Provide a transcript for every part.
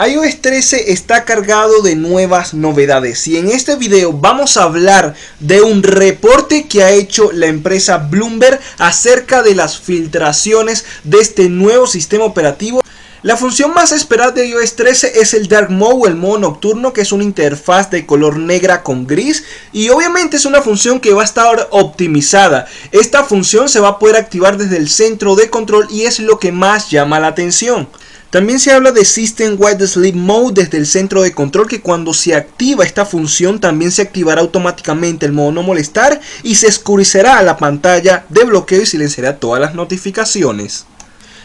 iOS 13 está cargado de nuevas novedades y en este video vamos a hablar de un reporte que ha hecho la empresa Bloomberg acerca de las filtraciones de este nuevo sistema operativo la función más esperada de iOS 13 es el Dark Mode, el modo nocturno, que es una interfaz de color negra con gris y obviamente es una función que va a estar optimizada. Esta función se va a poder activar desde el centro de control y es lo que más llama la atención. También se habla de System Wide Sleep Mode desde el centro de control que cuando se activa esta función también se activará automáticamente el modo no molestar y se oscurecerá la pantalla de bloqueo y silenciará todas las notificaciones.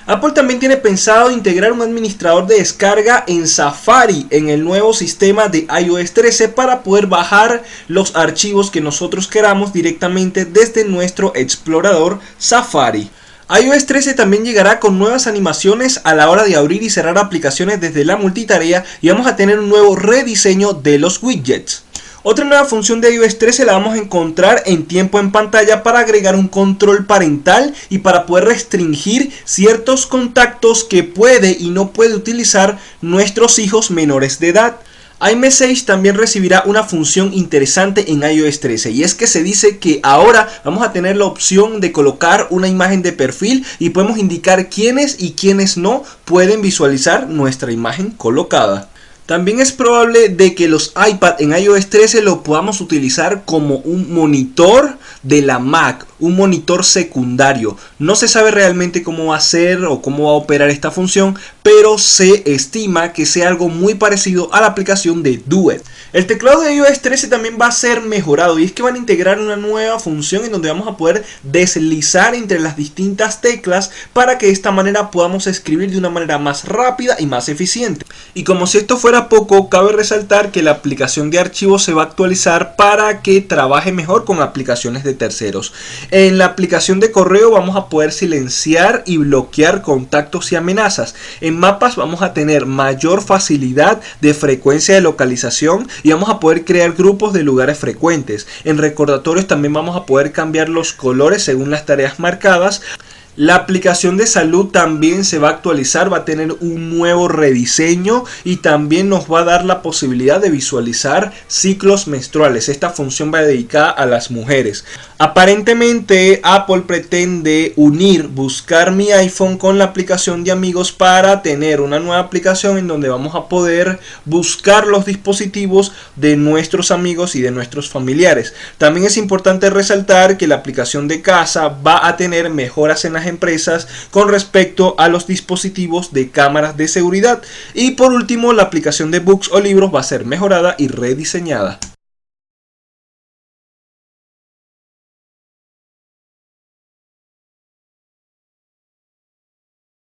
Apple también tiene pensado integrar un administrador de descarga en Safari en el nuevo sistema de iOS 13 para poder bajar los archivos que nosotros queramos directamente desde nuestro explorador Safari iOS 13 también llegará con nuevas animaciones a la hora de abrir y cerrar aplicaciones desde la multitarea y vamos a tener un nuevo rediseño de los widgets. Otra nueva función de iOS 13 la vamos a encontrar en tiempo en pantalla para agregar un control parental y para poder restringir ciertos contactos que puede y no puede utilizar nuestros hijos menores de edad iMessage también recibirá una función interesante en iOS 13 y es que se dice que ahora vamos a tener la opción de colocar una imagen de perfil y podemos indicar quiénes y quiénes no pueden visualizar nuestra imagen colocada. También es probable de que los iPad en iOS 13 lo podamos utilizar como un monitor de la Mac, un monitor secundario. No se sabe realmente cómo va a ser o cómo va a operar esta función, pero se estima que sea algo muy parecido a la aplicación de Duet. El teclado de iOS 13 también va a ser mejorado y es que van a integrar una nueva función en donde vamos a poder deslizar entre las distintas teclas para que de esta manera podamos escribir de una manera más rápida y más eficiente. Y como si esto fuera poco, cabe resaltar que la aplicación de archivos se va a actualizar para que trabaje mejor con aplicaciones de terceros. En la aplicación de correo vamos a poder silenciar y bloquear contactos y amenazas. En mapas vamos a tener mayor facilidad de frecuencia de localización y vamos a poder crear grupos de lugares frecuentes. En recordatorios también vamos a poder cambiar los colores según las tareas marcadas. La aplicación de salud también se va a actualizar, va a tener un nuevo rediseño y también nos va a dar la posibilidad de visualizar ciclos menstruales. Esta función va dedicada a las mujeres. Aparentemente Apple pretende unir buscar mi iPhone con la aplicación de amigos para tener una nueva aplicación en donde vamos a poder buscar los dispositivos de nuestros amigos y de nuestros familiares. También es importante resaltar que la aplicación de casa va a tener mejoras en empresas con respecto a los dispositivos de cámaras de seguridad. Y por último, la aplicación de books o libros va a ser mejorada y rediseñada.